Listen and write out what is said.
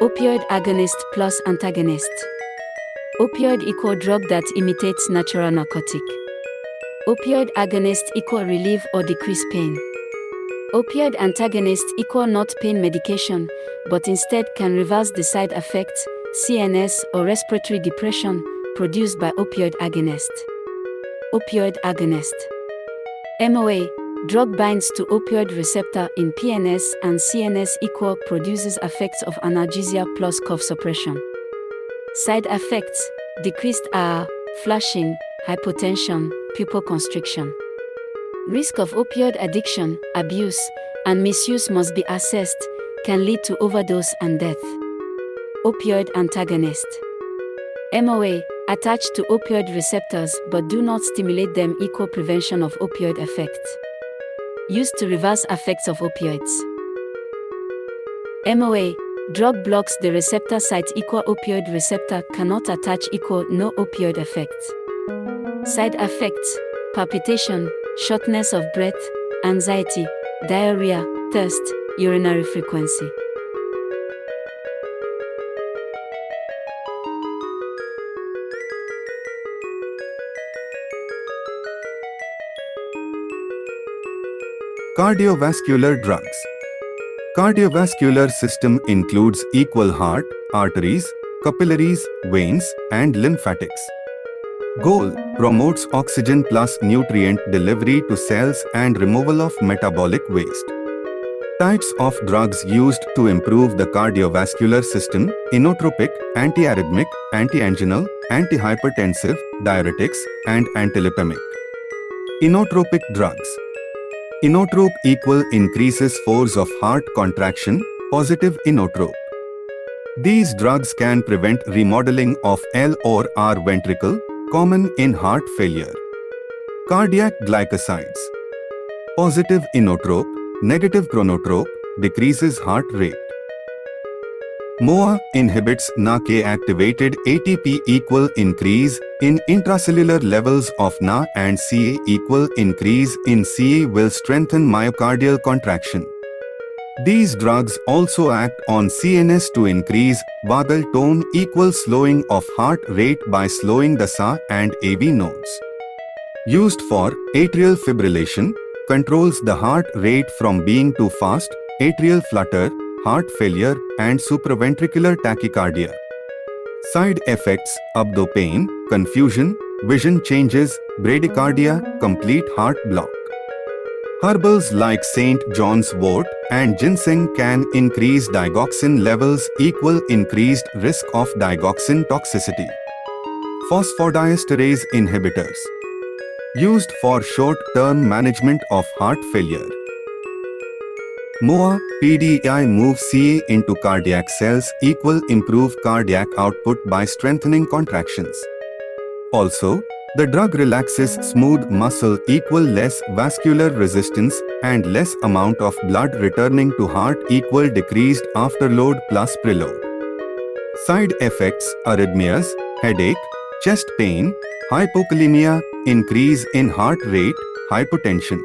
Opioid agonist plus antagonist. Opioid equal drug that imitates natural narcotic. Opioid agonist equal relief or decrease pain. Opioid antagonist equal not pain medication, but instead can reverse the side effects, CNS or respiratory depression, produced by opioid agonist. Opioid agonist. MOA drug binds to opioid receptor in PNS and CNS equal produces effects of analgesia plus cough suppression. Side effects decreased are flushing, hypotension, pupil constriction. Risk of opioid addiction, abuse, and misuse must be assessed, can lead to overdose and death. Opioid antagonist. MOA attached to opioid receptors but do not stimulate them equal prevention of opioid effects. Used to reverse effects of opioids. MOA drug blocks the receptor site equal opioid receptor cannot attach equal no opioid effects. Side effects palpitation, shortness of breath, anxiety, diarrhea, thirst, urinary frequency. Cardiovascular drugs. Cardiovascular system includes equal heart, arteries, capillaries, veins, and lymphatics. Goal promotes oxygen plus nutrient delivery to cells and removal of metabolic waste. Types of drugs used to improve the cardiovascular system inotropic, antiarrhythmic, antianginal, antihypertensive, diuretics, and antilipemic. Inotropic drugs Inotrope equal increases force of heart contraction, positive inotrope. These drugs can prevent remodeling of L or R ventricle, common in heart failure. Cardiac glycosides. Positive inotrope, negative chronotrope, decreases heart rate. MOA inhibits Na-K-activated ATP equal increase in intracellular levels of Na and Ca equal increase in Ca will strengthen myocardial contraction. These drugs also act on CNS to increase vagal tone equal slowing of heart rate by slowing the SA and AV nodes. Used for atrial fibrillation, controls the heart rate from being too fast, atrial flutter, heart failure, and supraventricular tachycardia. Side effects, abdo pain, confusion, vision changes, bradycardia, complete heart block. Herbals like St. John's wort and ginseng can increase digoxin levels equal increased risk of digoxin toxicity. Phosphodiesterase inhibitors used for short-term management of heart failure. MOA, PDI moves Ca into cardiac cells equal improve cardiac output by strengthening contractions. Also, the drug relaxes smooth muscle equal less vascular resistance and less amount of blood returning to heart equal decreased afterload plus preload. Side effects arrhythmias, headache, chest pain, hypokalemia, increase in heart rate, hypotension.